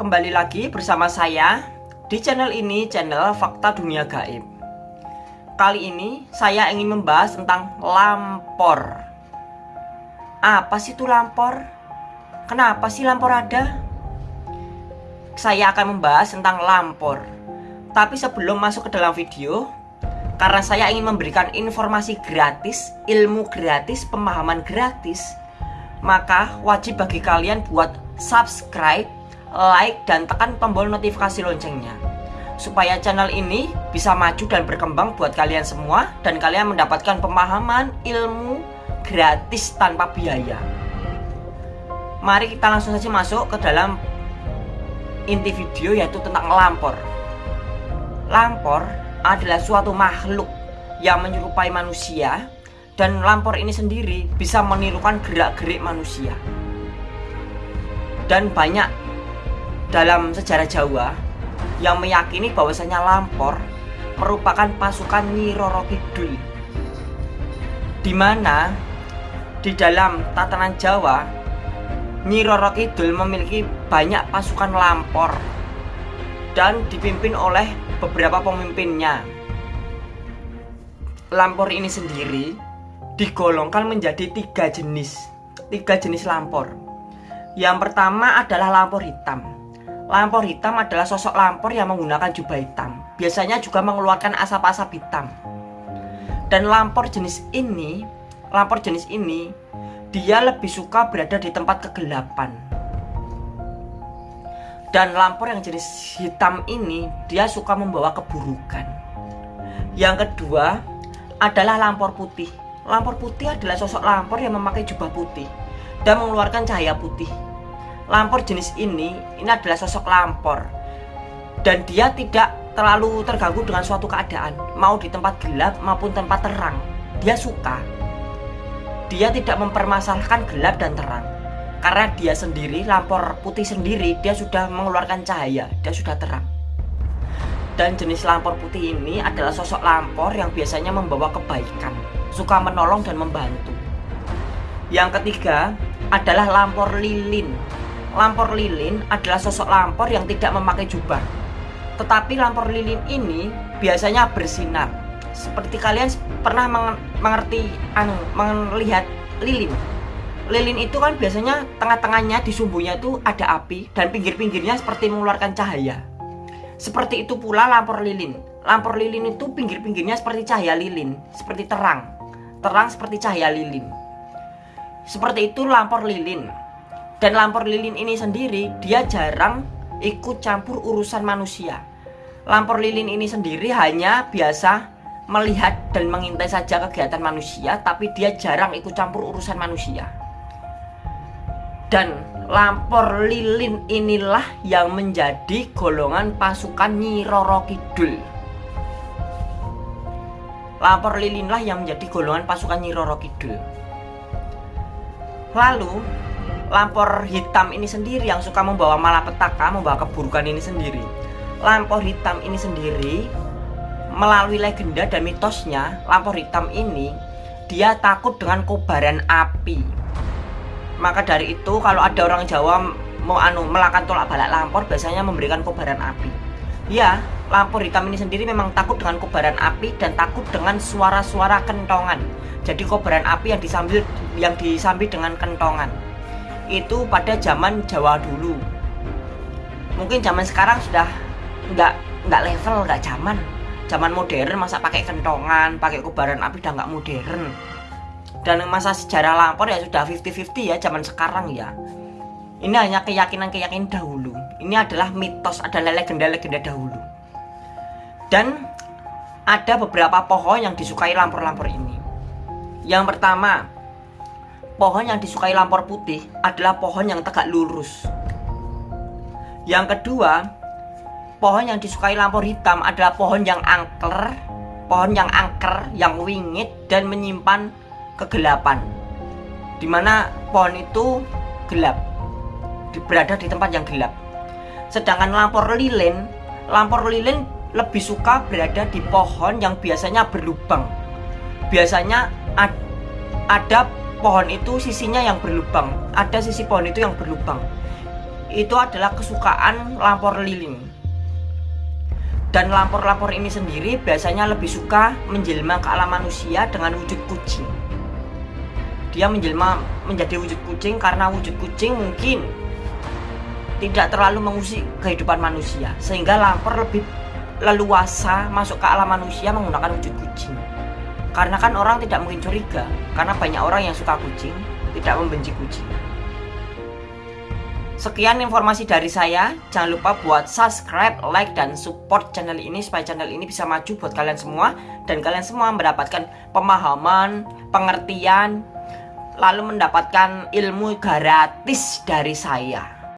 kembali lagi bersama saya di channel ini, channel Fakta Dunia Gaib. Kali ini saya ingin membahas tentang lampor. Apa sih itu lampor? Kenapa sih lampor ada? Saya akan membahas tentang lampor. Tapi sebelum masuk ke dalam video, karena saya ingin memberikan informasi gratis, ilmu gratis, pemahaman gratis, maka wajib bagi kalian buat subscribe, like, dan tekan tombol notifikasi loncengnya supaya channel ini bisa maju dan berkembang buat kalian semua dan kalian mendapatkan pemahaman ilmu gratis tanpa biaya. Mari kita langsung saja masuk ke dalam inti video yaitu tentang lampor. Lampor adalah suatu makhluk yang menyerupai manusia dan lampor ini sendiri bisa menirukan gerak-gerik manusia. Dan banyak dalam sejarah Jawa yang meyakini bahwasanya Lampor merupakan pasukan Nyi Roro Kidul. Di mana di dalam tatanan Jawa Nyi Roro Kidul memiliki banyak pasukan Lampor dan dipimpin oleh beberapa pemimpinnya. Lampor ini sendiri digolongkan menjadi tiga jenis tiga jenis lampor. Yang pertama adalah lampor hitam Lampor hitam adalah sosok lampor yang menggunakan jubah hitam. Biasanya juga mengeluarkan asap-asap hitam. Dan lampor jenis ini, lampor jenis ini, dia lebih suka berada di tempat kegelapan. Dan lampor yang jenis hitam ini, dia suka membawa keburukan. Yang kedua adalah lampor putih. Lampor putih adalah sosok lampor yang memakai jubah putih dan mengeluarkan cahaya putih. Lampor jenis ini, ini adalah sosok lampor Dan dia tidak terlalu terganggu dengan suatu keadaan. Mau di tempat gelap maupun tempat terang Dia suka. Dia tidak mempermasalahkan gelap dan terang. Karena dia sendiri, lampor putih sendiri Dia sudah mengeluarkan cahaya, dia sudah terang. Dan jenis lampor putih ini adalah sosok lampor yang biasanya membawa kebaikan Suka menolong dan membantu. Yang ketiga adalah lampor lilin Lampor lilin adalah sosok lampor yang tidak memakai jubah. Tetapi lampor lilin ini biasanya bersinar. Seperti kalian pernah mengerti anu melihat lilin. Lilin itu kan biasanya tengah-tengahnya di sumbunya itu ada api dan pinggir-pinggirnya seperti mengeluarkan cahaya. Seperti itu pula lampor lilin. Lampor lilin itu pinggir-pinggirnya seperti cahaya lilin, seperti terang. Terang seperti cahaya lilin. Seperti itu lampor lilin. Dan lampor lilin ini sendiri dia jarang ikut campur urusan manusia. Lampor lilin ini sendiri hanya biasa melihat dan mengintai saja kegiatan manusia, tapi dia jarang ikut campur urusan manusia. Dan lampor lilin inilah yang menjadi golongan pasukan Nyi Roro Kidul. Lampor lilinlah yang menjadi golongan pasukan Nyi Roro Kidul. Lalu lampor hitam ini sendiri yang suka membawa malapetaka, membawa keburukan ini sendiri. Lampor hitam ini sendiri melalui legenda dan mitosnya, lampor hitam ini dia takut dengan kobaran api. Maka dari itu kalau ada orang Jawa mau anu melakukan tolak balak lampor biasanya memberikan kobaran api. Ya, lampor hitam ini sendiri memang takut dengan kobaran api dan takut dengan suara-suara kentongan. Jadi kobaran api yang disambil yang disambi dengan kentongan itu pada zaman Jawa dulu. Mungkin zaman sekarang sudah nggak nggak level nggak zaman. Zaman modern masa pakai kentongan pakai kobaran api udah nggak modern. Dan masa sejarah lampor ya sudah 50-50 ya zaman sekarang ya. Ini hanya keyakinan-keyakinan dahulu. Ini adalah mitos adalah legenda-legenda dahulu. Dan ada beberapa pohon yang disukai lampor-lampor ini. Yang pertama pohon yang disukai lampor putih adalah pohon yang tegak lurus. Yang kedua, pohon yang disukai lampor hitam adalah pohon yang angker, pohon yang angker, yang wingit dan menyimpan kegelapan. Di mana pohon itu gelap, berada di tempat yang gelap. Sedangkan lampor lilin, lampor lilin lebih suka berada di pohon yang biasanya berlubang. Biasanya ada pohon itu sisinya yang berlubang. Ada sisi pohon itu yang berlubang. Itu adalah kesukaan lampor lilin. Dan lampor-lampor ini sendiri biasanya lebih suka menjelma ke alam manusia dengan wujud kucing. Dia menjelma menjadi wujud kucing karena wujud kucing mungkin tidak terlalu mengusik kehidupan manusia sehingga lampor lebih leluasa masuk ke alam manusia menggunakan wujud kucing karena kan orang tidak mungkin curiga karena banyak orang yang suka kucing tidak membenci kucing Sekian informasi dari saya. Jangan lupa buat subscribe, like, dan support channel ini supaya channel ini bisa maju buat kalian semua dan kalian semua mendapatkan pemahaman, pengertian, lalu mendapatkan ilmu gratis dari saya.